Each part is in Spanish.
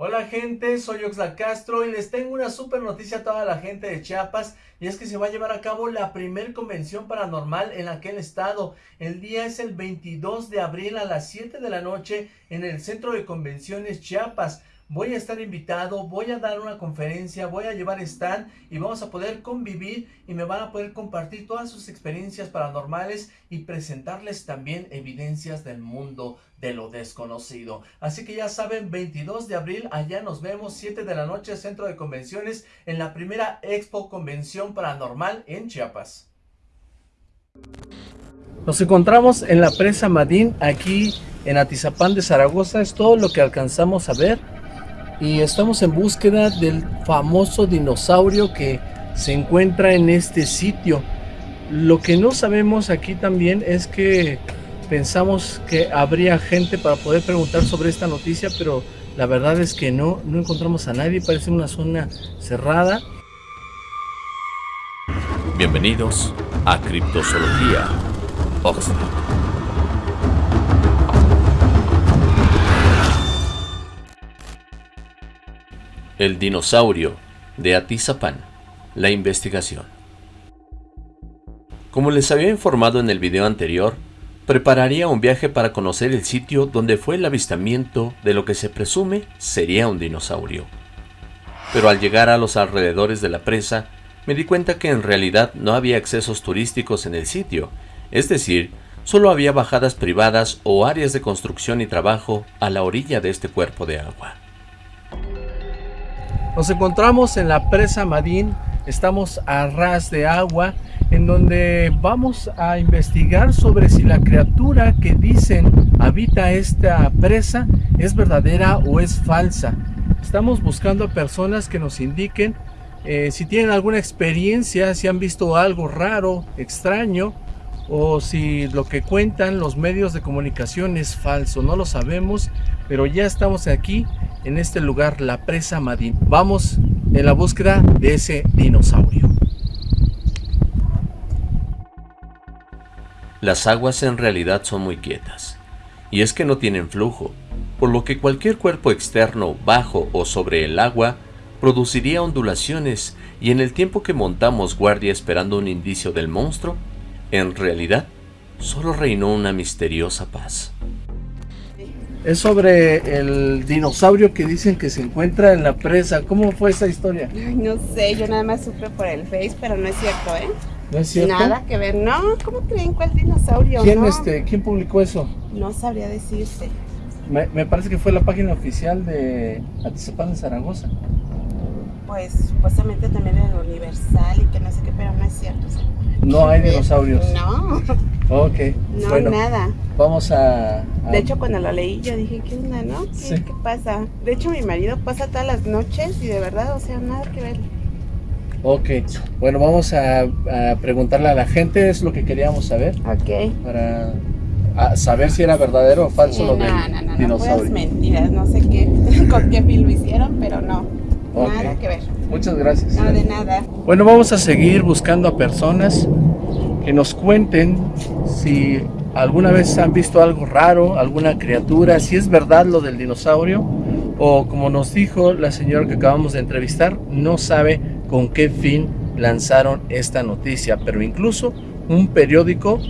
Hola gente, soy Oxla Castro y les tengo una super noticia a toda la gente de Chiapas y es que se va a llevar a cabo la primer convención paranormal en aquel estado. El día es el 22 de abril a las 7 de la noche en el Centro de Convenciones Chiapas voy a estar invitado, voy a dar una conferencia, voy a llevar stand y vamos a poder convivir y me van a poder compartir todas sus experiencias paranormales y presentarles también evidencias del mundo de lo desconocido. Así que ya saben, 22 de abril, allá nos vemos, 7 de la noche, Centro de Convenciones, en la primera Expo Convención Paranormal en Chiapas. Nos encontramos en la presa Madín, aquí en Atizapán de Zaragoza, es todo lo que alcanzamos a ver y estamos en búsqueda del famoso dinosaurio que se encuentra en este sitio. Lo que no sabemos aquí también es que pensamos que habría gente para poder preguntar sobre esta noticia, pero la verdad es que no, no encontramos a nadie, parece una zona cerrada. Bienvenidos a Criptozoología Oxford. El dinosaurio de Atizapán, la investigación. Como les había informado en el video anterior, prepararía un viaje para conocer el sitio donde fue el avistamiento de lo que se presume sería un dinosaurio. Pero al llegar a los alrededores de la presa, me di cuenta que en realidad no había accesos turísticos en el sitio, es decir, solo había bajadas privadas o áreas de construcción y trabajo a la orilla de este cuerpo de agua. Nos encontramos en la presa Madín, estamos a ras de agua, en donde vamos a investigar sobre si la criatura que dicen habita esta presa es verdadera o es falsa. Estamos buscando a personas que nos indiquen eh, si tienen alguna experiencia, si han visto algo raro, extraño, o si lo que cuentan los medios de comunicación es falso, no lo sabemos, pero ya estamos aquí en este lugar, la presa Madín. Vamos en la búsqueda de ese dinosaurio. Las aguas en realidad son muy quietas, y es que no tienen flujo, por lo que cualquier cuerpo externo bajo o sobre el agua produciría ondulaciones y en el tiempo que montamos guardia esperando un indicio del monstruo, en realidad, solo reinó una misteriosa paz. Es sobre el dinosaurio que dicen que se encuentra en la presa. ¿Cómo fue esa historia? no sé, yo nada más supe por el Face, pero no es cierto, ¿eh? ¿No es cierto? Nada que ver, no. ¿Cómo creen cuál dinosaurio? ¿Quién, este, ¿quién publicó eso? No sabría decirte. Me, me, parece que fue la página oficial de Atizapán de Zaragoza. Pues supuestamente también en el Universal y que no sé qué, pero no es cierto. No hay dinosaurios. No. Ok. No, nada. Vamos a, De hecho, cuando lo leí, yo dije, ¿qué onda, no? ¿Qué, ¿Qué, pasa? De hecho, mi marido pasa todas las noches y de verdad, o sea, nada que ver. Ok. Bueno, vamos a, a preguntarle a la gente, es lo que queríamos saber. Ok. Para saber si era verdadero o falso lo del no, no, dinosaurio. No, mentiras, no sé qué, con qué fin lo hicieron, pero no. Okay. Nada que ver. Muchas gracias. No, de nada. Bueno, vamos a seguir buscando a personas que nos cuenten si alguna vez han visto algo raro, alguna criatura, si es verdad lo del dinosaurio o como nos dijo la señora que acabamos de entrevistar, no sabe con qué fin lanzaron esta noticia, pero incluso un periódico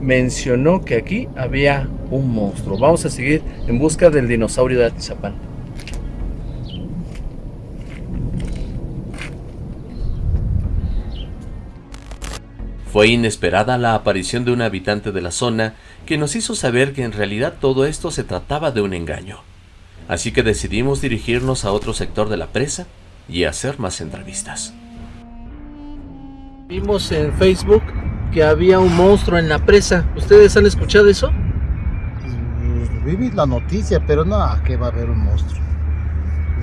mencionó que aquí había un monstruo. Vamos a seguir en busca del dinosaurio de Atizapán. Fue inesperada la aparición de un habitante de la zona que nos hizo saber que en realidad todo esto se trataba de un engaño. Así que decidimos dirigirnos a otro sector de la presa y hacer más entrevistas. Vimos en Facebook que había un monstruo en la presa. ¿Ustedes han escuchado eso? Mm, Viví la noticia, pero no, que va a haber un monstruo.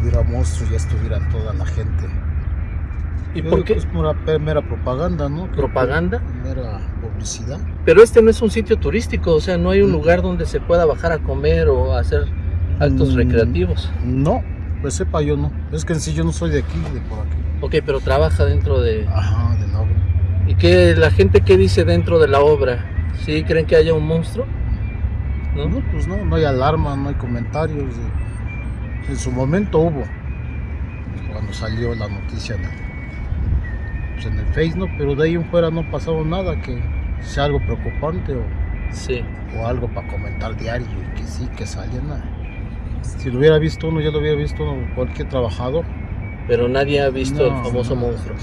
Hubiera un monstruo, ya estuviera toda la gente. ¿Y por qué? Es pura mera propaganda, ¿no? ¿Propaganda? Mera publicidad. Pero este no es un sitio turístico, o sea, no hay un lugar donde se pueda bajar a comer o hacer actos Mm, recreativos. No, pues sepa yo no. Es que en sí yo no soy de aquí, de por aquí. Ok, pero trabaja dentro de... Ajá, de la obra. ¿Y qué la gente qué dice dentro de la obra? ¿Sí creen que haya un monstruo? ¿No? No, pues no, no hay alarma, no hay comentarios. de- En su momento hubo, cuando salió la noticia el, pues, en el Face, ¿no? Pero de ahí en fuera no ha pasado nada que sea algo preocupante o, Sí. o algo para comentar diario y que sí, que sale nada. Si lo hubiera visto uno, ya lo hubiera visto uno, cualquier trabajador. Pero nadie ha visto No, el famoso no. monstruo.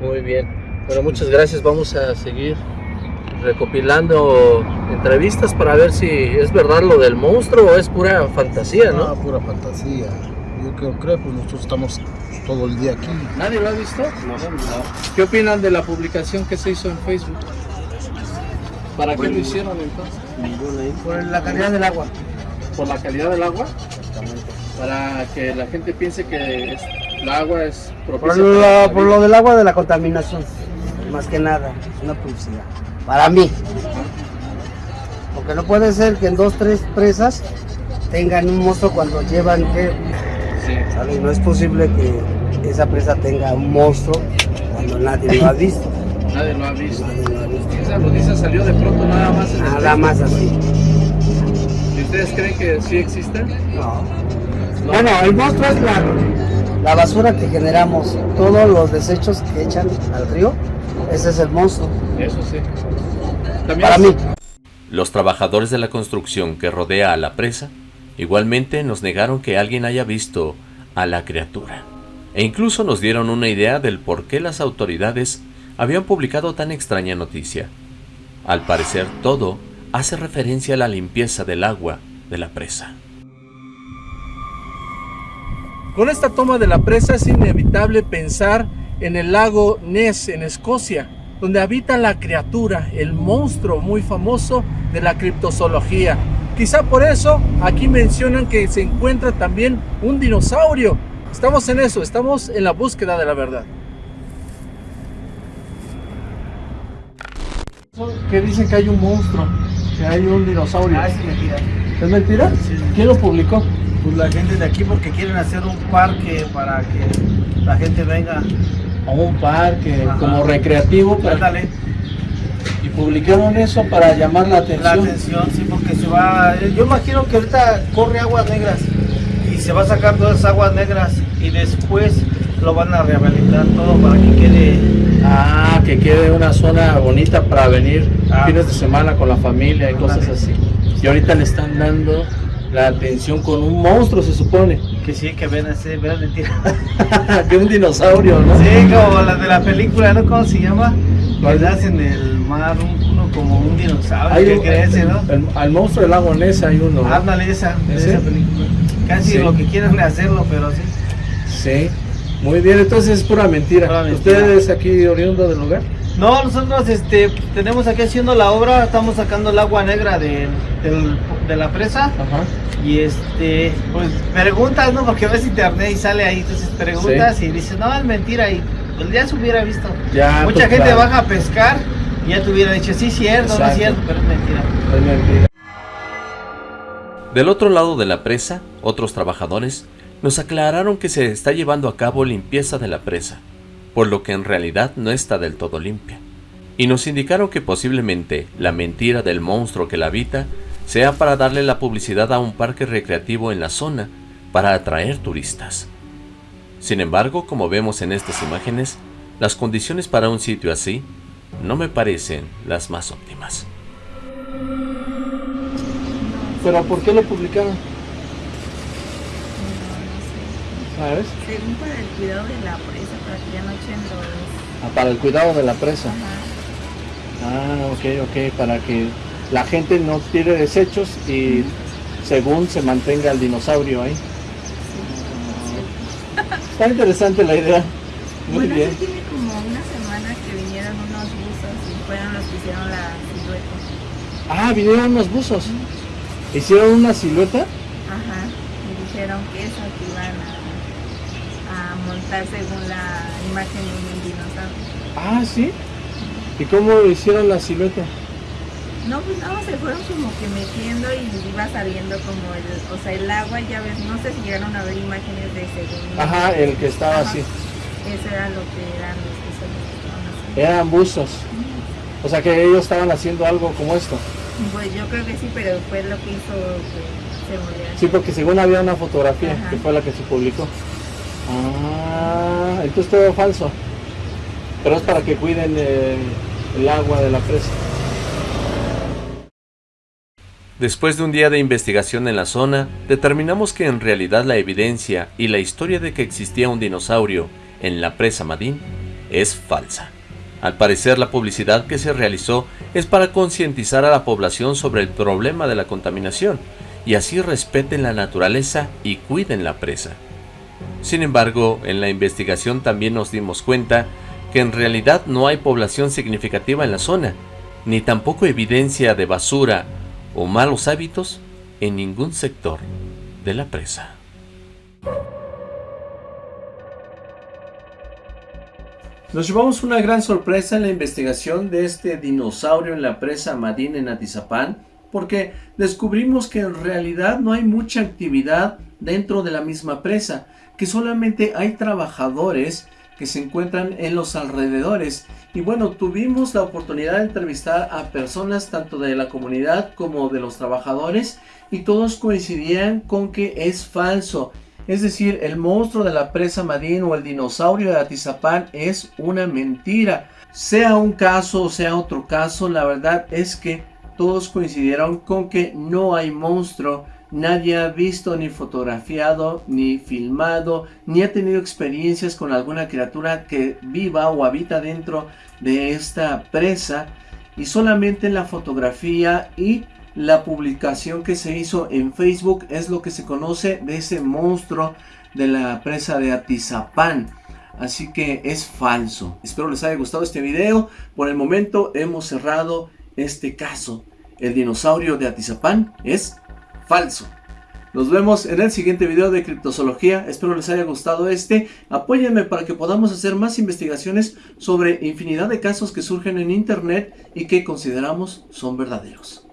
Muy bien. Bueno, muchas gracias. Vamos a seguir recopilando entrevistas para ver si es verdad lo del monstruo o es pura fantasía, No, ¿no? pura fantasía. Yo creo, creo, pues nosotros estamos todo el día aquí. ¿Nadie lo ha visto? ¿Qué opinan de la publicación que se hizo en Facebook? ¿Para qué lo hicieron entonces? Por la calidad del agua. ¿Por la calidad del agua? Para que la gente piense que es- el agua es Por propicia lo, la por lo del agua de la contaminación. Más que nada, es una publicidad. Para mí. Porque no puede ser que en dos, tres presas tengan un monstruo cuando llevan que Sí. ¿Sale? No es posible que esa presa tenga un monstruo cuando nadie lo ha visto. Nadie lo ha visto. Nadie lo ha visto. Esa noticia salió de pronto nada más en Nada más así. ¿Y ustedes creen que sí existe? No. Bueno, el monstruo es la, la basura que generamos, todos los desechos que echan al río, ese es el monstruo. Eso sí. También Para es- mí. Los trabajadores de la construcción que rodea a la presa igualmente nos negaron que alguien haya visto a la criatura. E incluso nos dieron una idea del por qué las autoridades habían publicado tan extraña noticia. Al parecer todo hace referencia a la limpieza del agua de la presa. Con esta toma de la presa es inevitable pensar en el lago Ness en Escocia, donde habita la criatura, el monstruo muy famoso de la criptozoología. Quizá por eso aquí mencionan que se encuentra también un dinosaurio. Estamos en eso, estamos en la búsqueda de la verdad. Que dicen que hay un monstruo, que hay un dinosaurio. Ah, mentira. ¿Es mentira? ¿Quién lo publicó? Pues la gente de aquí porque quieren hacer un parque para que la gente venga. A un parque Ajá. como recreativo para Ándale, Y publicaron eso para llamar la atención. la atención, sí, porque se va. Yo imagino que ahorita corre aguas negras y se va a sacar todas esas aguas negras y después lo van a rehabilitar todo para que quede. Ah, que quede una zona bonita para venir Ah. fines de semana con la familia y cosas así. Y ahorita le están dando la atención con un monstruo, se supone. Que sí, que ven así, ven mentira. que un dinosaurio, ¿no? Sí, como la de la película, ¿no? ¿Cómo se llama? ¿Verdad? En el mar, un- como un dinosaurio Hay que crece, ¿no? el- al monstruo del lago Ness hay uno. ¿no? Ándale, esa, ¿Ese? esa película. Casi Sí. lo que quieren hacerlo, pero sí. Sí. Muy bien, entonces es pura mentira. Pura mentira. ¿Ustedes aquí oriundo del lugar? No, nosotros este, tenemos aquí haciendo la obra, estamos sacando el agua negra de, de la presa Ajá. y este, pues preguntas, ¿no? Porque ves internet y sale ahí, entonces preguntas y dices, no, es mentira y pues ya se hubiera visto. Ya, Mucha pues, gente claro. baja a pescar y ya te hubiera dicho, sí, cierto, no Exacto. es cierto, pero es mentira. Es mentira. Del otro lado de la presa, otros trabajadores nos aclararon que se está llevando a cabo limpieza de la presa, por lo que en realidad no está del todo limpia. Y nos indicaron que posiblemente la mentira del monstruo que la habita sea para darle la publicidad a un parque recreativo en la zona para atraer turistas. Sin embargo, como vemos en estas imágenes, las condiciones para un sitio así no me parecen las más óptimas. ¿Pero por qué lo publicaron? ¿Sabes? Según para el cuidado de la presa, para que ya no echen los... Ah, para el cuidado de la presa. Ajá. Ah, ok, ok, para que la gente no tire desechos y según se mantenga el dinosaurio ahí. Está interesante la idea. Muy bueno, bien. sí tiene como una semana que vinieron unos buzos y fueron los que hicieron la silueta. Ah, vinieron unos buzos. ¿Hicieron una silueta? Ajá. Y dijeron que eso que iban a, a montar según la imagen de un dinosaurio. Ah, sí. ¿Y cómo hicieron la silueta? No, pues no, se fueron como que metiendo y iba saliendo como el, o sea, el agua, ya ves, no sé si llegaron a ver imágenes de según. Ajá, el que estaba Ajá. así. Eso era lo que eran los que los haciendo. Eran buzos. O sea que ellos estaban haciendo algo como esto. Pues yo creo que sí, pero fue lo que hizo que se murió. Sí, porque según había una fotografía Ajá. que fue la que se publicó. Ah, entonces todo falso. Pero es para que cuiden eh, el agua de la presa. Después de un día de investigación en la zona, determinamos que en realidad la evidencia y la historia de que existía un dinosaurio en la presa Madín es falsa. Al parecer la publicidad que se realizó es para concientizar a la población sobre el problema de la contaminación y así respeten la naturaleza y cuiden la presa. Sin embargo, en la investigación también nos dimos cuenta que en realidad no hay población significativa en la zona, ni tampoco evidencia de basura o malos hábitos en ningún sector de la presa. Nos llevamos una gran sorpresa en la investigación de este dinosaurio en la presa Madín en Atizapán, porque descubrimos que en realidad no hay mucha actividad dentro de la misma presa, que solamente hay trabajadores que se encuentran en los alrededores. Y bueno, tuvimos la oportunidad de entrevistar a personas tanto de la comunidad como de los trabajadores y todos coincidían con que es falso. Es decir, el monstruo de la presa Madín o el dinosaurio de Atizapán es una mentira. Sea un caso o sea otro caso, la verdad es que todos coincidieron con que no hay monstruo. Nadie ha visto ni fotografiado, ni filmado, ni ha tenido experiencias con alguna criatura que viva o habita dentro de esta presa. Y solamente la fotografía y la publicación que se hizo en Facebook es lo que se conoce de ese monstruo de la presa de Atizapán. Así que es falso. Espero les haya gustado este video. Por el momento hemos cerrado este caso. El dinosaurio de Atizapán es falso. Nos vemos en el siguiente video de criptozoología. Espero les haya gustado este. Apóyenme para que podamos hacer más investigaciones sobre infinidad de casos que surgen en internet y que consideramos son verdaderos.